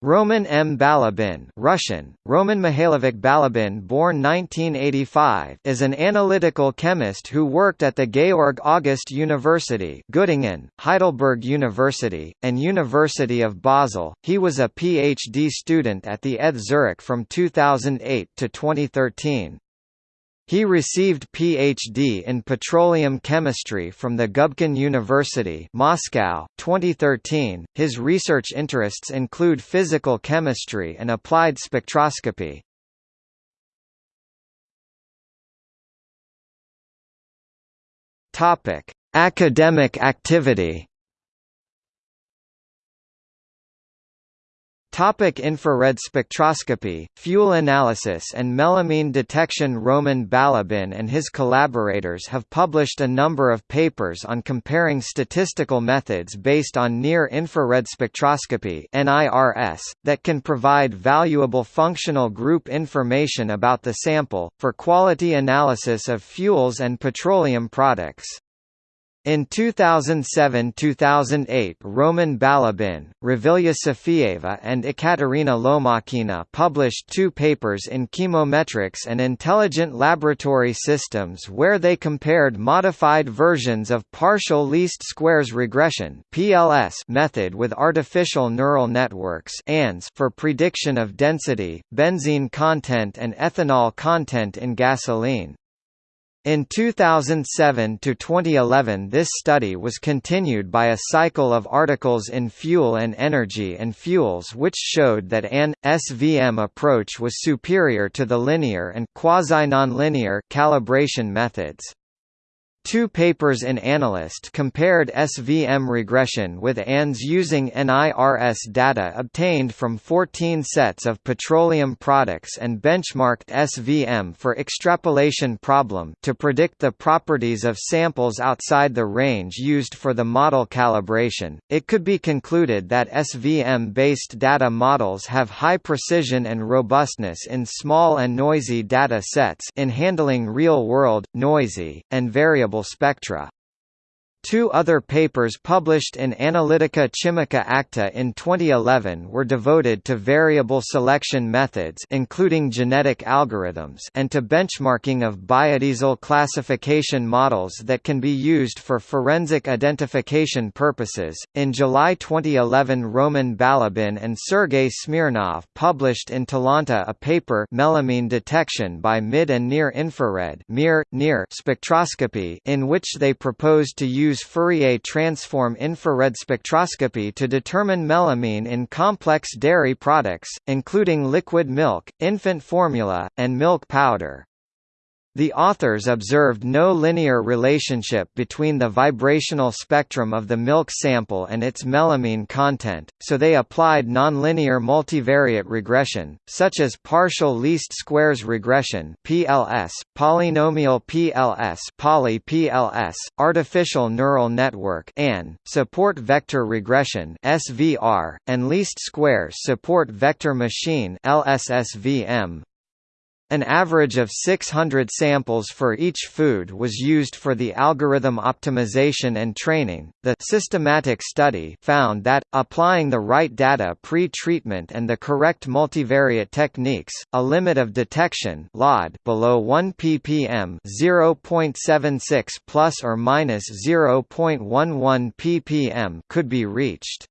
Roman M. Balabin Russian, Roman Mihailovich Balabin born 1985 is an analytical chemist who worked at the Georg August University Göttingen, Heidelberg University, and University of Basel. He was a PhD student at the ETH Zurich from 2008 to 2013. He received Ph.D. in petroleum chemistry from the Gubkin University, Moscow, 2013. His research interests include physical chemistry and applied spectroscopy. Academic activity. Topic infrared spectroscopy, fuel analysis and melamine detection Roman Balabin and his collaborators have published a number of papers on comparing statistical methods based on near-infrared spectroscopy that can provide valuable functional group information about the sample, for quality analysis of fuels and petroleum products. In 2007–2008 Roman Balabin, Ravilya Safieva and Ekaterina Lomakina published two papers in chemometrics and intelligent laboratory systems where they compared modified versions of partial least squares regression method with artificial neural networks for prediction of density, benzene content and ethanol content in gasoline. In 2007 to 2011 this study was continued by a cycle of articles in Fuel and Energy and Fuels which showed that an SVM approach was superior to the linear and quasi-nonlinear calibration methods. Two papers in Analyst compared SVM regression with ANNs using NIRS data obtained from 14 sets of petroleum products and benchmarked SVM for extrapolation problem to predict the properties of samples outside the range used for the model calibration. It could be concluded that SVM-based data models have high precision and robustness in small and noisy data sets in handling real-world, noisy, and variable spectra. Two other papers published in Analytica Chimica Acta in 2011 were devoted to variable selection methods including genetic algorithms and to benchmarking of biodiesel classification models that can be used for forensic identification purposes. In July 2011 Roman Balabin and Sergei Smirnov published in Talanta a paper Melamine detection by mid and near infrared (MIR, NIR) spectroscopy in which they proposed to use use Fourier transform infrared spectroscopy to determine melamine in complex dairy products, including liquid milk, infant formula, and milk powder. The authors observed no linear relationship between the vibrational spectrum of the milk sample and its melamine content, so they applied nonlinear multivariate regression, such as partial least squares regression (PLS), polynomial PLS, poly PLS, artificial neural network (ANN), support vector regression (SVR), and least squares support vector machine (LSSVM). An average of 600 samples for each food was used for the algorithm optimization and training. The systematic study found that, applying the right data pre-treatment and the correct multivariate techniques, a limit of detection (LOD) below 1 ppm (0.76 plus or minus 0.11 ppm) could be reached.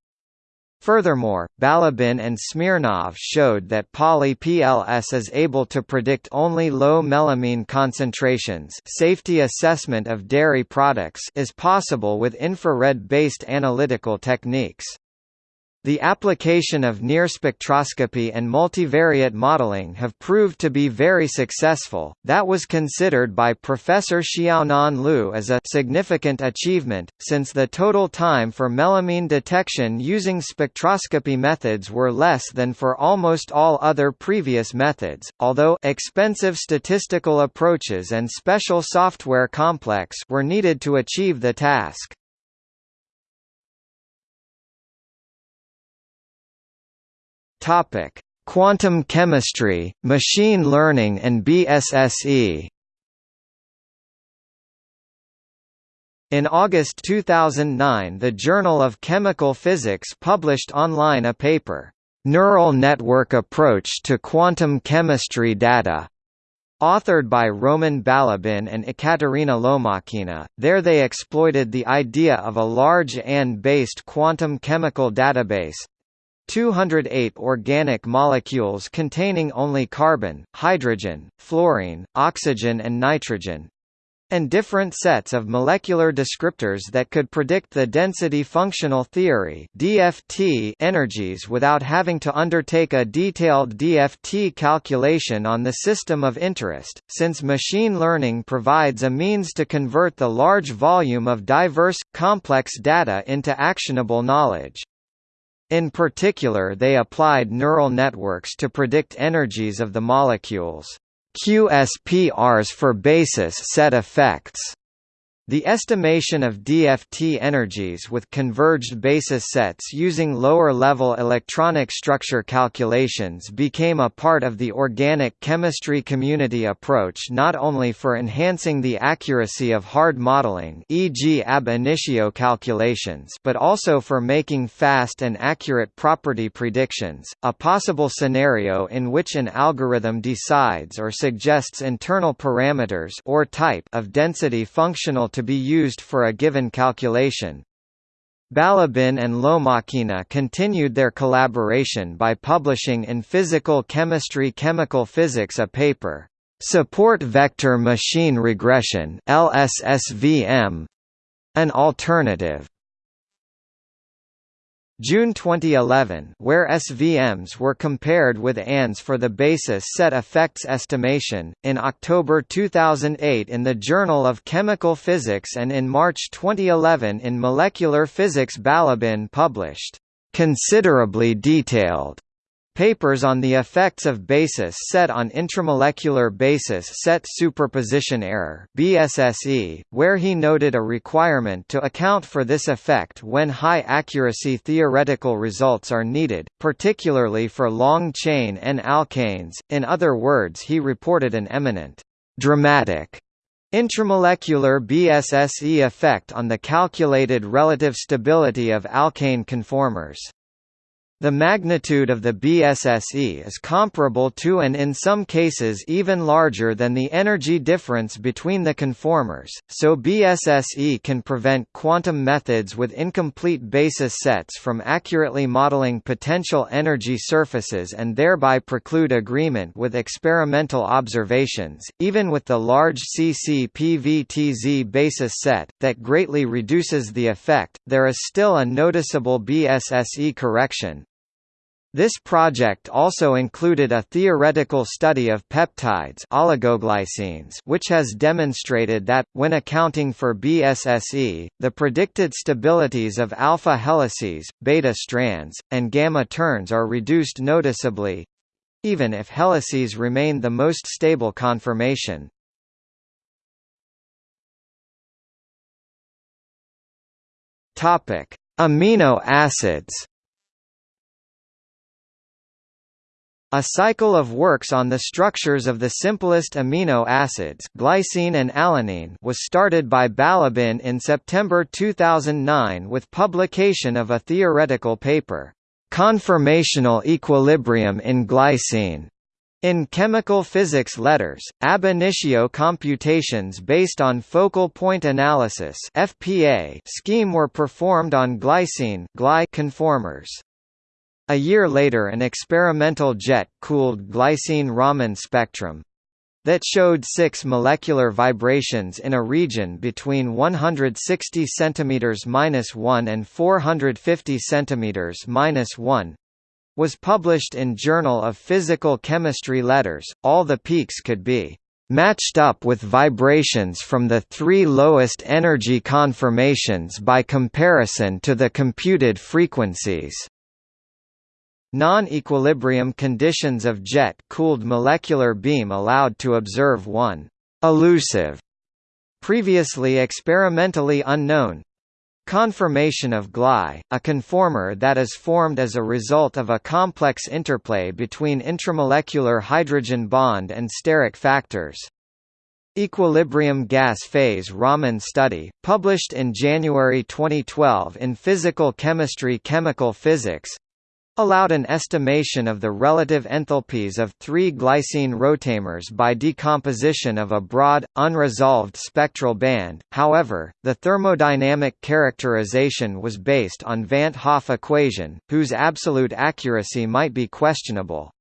Furthermore, Balabin and Smirnov showed that poly-PLS is able to predict only low melamine concentrations safety assessment of dairy products is possible with infrared-based analytical techniques. The application of near spectroscopy and multivariate modeling have proved to be very successful. That was considered by Professor Xiaonan Liu as a significant achievement, since the total time for melamine detection using spectroscopy methods were less than for almost all other previous methods, although expensive statistical approaches and special software complex were needed to achieve the task. Topic: Quantum chemistry, machine learning and BSSE. In August 2009 the Journal of Chemical Physics published online a paper, Neural Network Approach to Quantum Chemistry Data Authored by Roman Balabin and Ekaterina Lomakina, there they exploited the idea of a large ANN-based quantum chemical database 208 organic molecules containing only carbon, hydrogen, fluorine, oxygen and nitrogen, and different sets of molecular descriptors that could predict the density functional theory (DFT) energies without having to undertake a detailed DFT calculation on the system of interest, since machine learning provides a means to convert the large volume of diverse, complex data into actionable knowledge. In particular they applied neural networks to predict energies of the molecules. QSPRs for basis set effects the estimation of DFT energies with converged basis sets using lower-level electronic structure calculations became a part of the organic chemistry community approach not only for enhancing the accuracy of hard modeling e.g. ab initio calculations but also for making fast and accurate property predictions, a possible scenario in which an algorithm decides or suggests internal parameters or type of density functional to be used for a given calculation. Balabin and Lomakina continued their collaboration by publishing in Physical Chemistry Chemical Physics a paper, "'Support Vector Machine Regression' LSSVM, an alternative June 2011 where SVMs were compared with ANNs for the basis set effects estimation, in October 2008 in the Journal of Chemical Physics and in March 2011 in Molecular Physics Balabin published, "...considerably detailed." Papers on the effects of basis set on intramolecular basis set superposition error BSSE, where he noted a requirement to account for this effect when high-accuracy theoretical results are needed, particularly for long-chain N-alkanes, in other words he reported an eminent, dramatic Intramolecular BSSE effect on the calculated relative stability of alkane conformers. The magnitude of the BSSE is comparable to and in some cases even larger than the energy difference between the conformers, so BSSE can prevent quantum methods with incomplete basis sets from accurately modeling potential energy surfaces and thereby preclude agreement with experimental observations. Even with the large CC-PVTZ basis set, that greatly reduces the effect, there is still a noticeable BSSE correction, this project also included a theoretical study of peptides oligoglycines which has demonstrated that, when accounting for BSSE, the predicted stabilities of alpha helices, beta strands, and gamma turns are reduced noticeably—even if helices remain the most stable conformation. Amino acids A cycle of works on the structures of the simplest amino acids glycine and alanine was started by Balabin in September 2009 with publication of a theoretical paper, "'Conformational Equilibrium in Glycine' In chemical physics letters, ab initio computations based on focal point analysis (FPA) scheme were performed on glycine conformers. A year later an experimental jet-cooled glycine Raman spectrum that showed six molecular vibrations in a region between 160 cm-1 and 450 cm-1 was published in Journal of Physical Chemistry Letters. All the peaks could be matched up with vibrations from the three lowest energy conformations by comparison to the computed frequencies. Non-equilibrium conditions of jet-cooled molecular beam allowed to observe one «elusive» previously experimentally unknown Conformation of Gly, a conformer that is formed as a result of a complex interplay between intramolecular hydrogen bond and steric factors. Equilibrium gas phase Raman study, published in January 2012 in Physical Chemistry Chemical Physics allowed an estimation of the relative enthalpies of three glycine rotamers by decomposition of a broad, unresolved spectral band, however, the thermodynamic characterization was based on Van't Hoff equation, whose absolute accuracy might be questionable.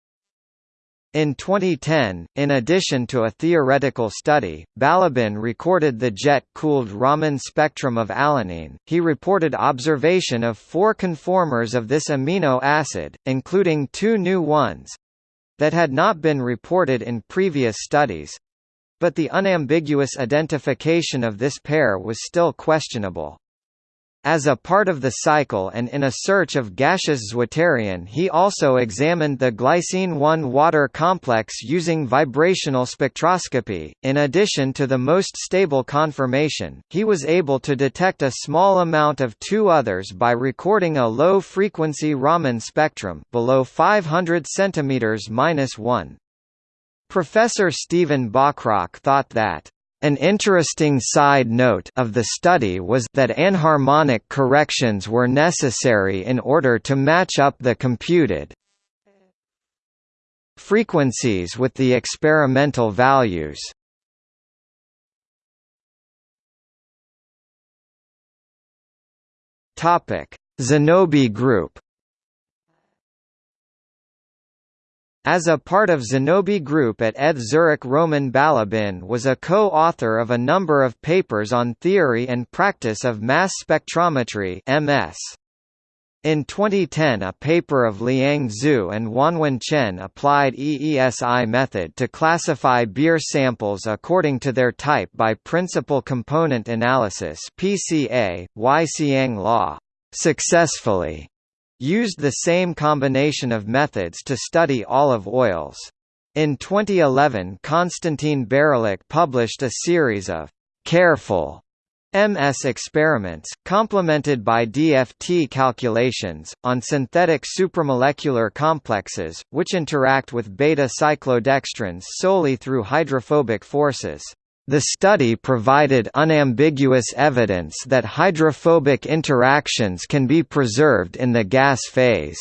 In 2010, in addition to a theoretical study, Balabin recorded the jet-cooled Raman spectrum of alanine. He reported observation of four conformers of this amino acid, including two new ones that had not been reported in previous studies. But the unambiguous identification of this pair was still questionable. As a part of the cycle and in a search of gaseous zwitterion he also examined the glycine-1 water complex using vibrational spectroscopy. In addition to the most stable conformation, he was able to detect a small amount of two others by recording a low-frequency Raman spectrum below 500 cm-1. Professor Stephen Bachrach thought that an interesting side note of the study was that anharmonic corrections were necessary in order to match up the computed frequencies with the experimental values. Topic: Zenobi group As a part of Zenobi Group at ETH Zurich Roman Balabin was a co-author of a number of papers on theory and practice of mass spectrometry MS. In 2010 a paper of Liang Zhu and Wanwen Chen applied EESI method to classify beer samples according to their type by principal component analysis PCA, Y Xiang law, successfully used the same combination of methods to study olive oils. In 2011 Konstantin Barylyuk published a series of «careful» MS experiments, complemented by DFT calculations, on synthetic supramolecular complexes, which interact with beta-cyclodextrins solely through hydrophobic forces. The study provided unambiguous evidence that hydrophobic interactions can be preserved in the gas phase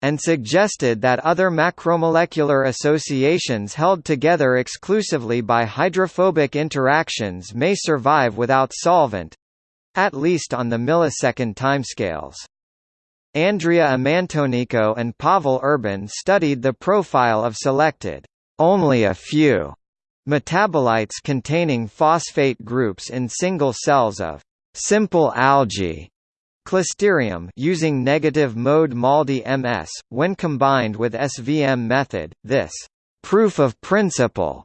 and suggested that other macromolecular associations held together exclusively by hydrophobic interactions may survive without solvent—at least on the millisecond timescales. Andrea Amantonico and Pavel Urban studied the profile of selected only a few Metabolites containing phosphate groups in single cells of simple algae Closterium using negative mode MALDI MS, when combined with SVM method, this proof of principle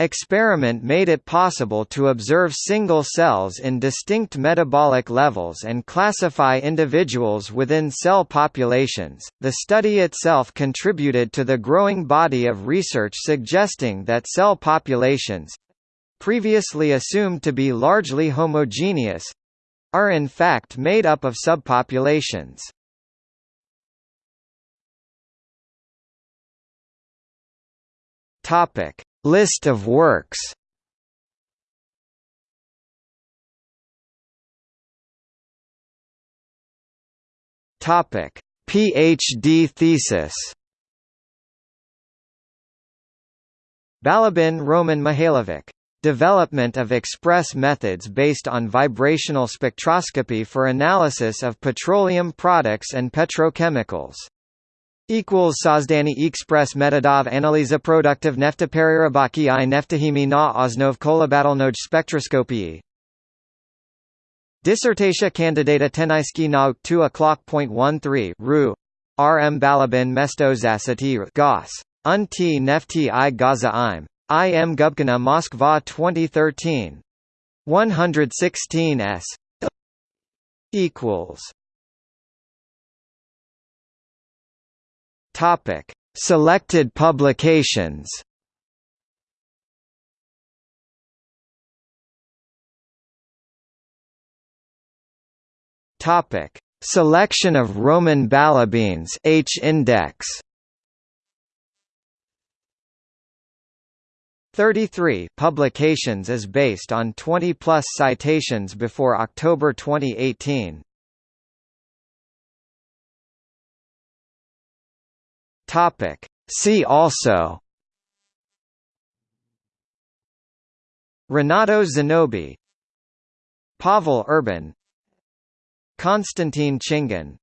Experiment made it possible to observe single cells in distinct metabolic levels and classify individuals within cell populations. The study itself contributed to the growing body of research suggesting that cell populations previously assumed to be largely homogeneous are in fact made up of subpopulations. Topic List of works Topic: PhD thesis. Balabin Roman Mihailovic. Development of express methods based on vibrational spectroscopy for analysis of petroleum products and petrochemicals equals Sozdani Express Metodov Analyza Produktiv Nefteperirabaki i Neftahimi na Osnov Kolabatalnoj Spectroscopii Dissertatia candidata Tenaiski na 2 o'clock.13 Ru. R. M. Balabin Mesto Zasati Gos. Unti Nefti i Gaza im. I. M. Gubkina Moskva 2013. 116 s. equals Topic: Selected publications. Topic: Selection of Roman balabines H index. 33 publications is based on 20 plus citations before October 2018. Topic. See also. Renato Zenobi. Pavel Urban. Konstantin Chingin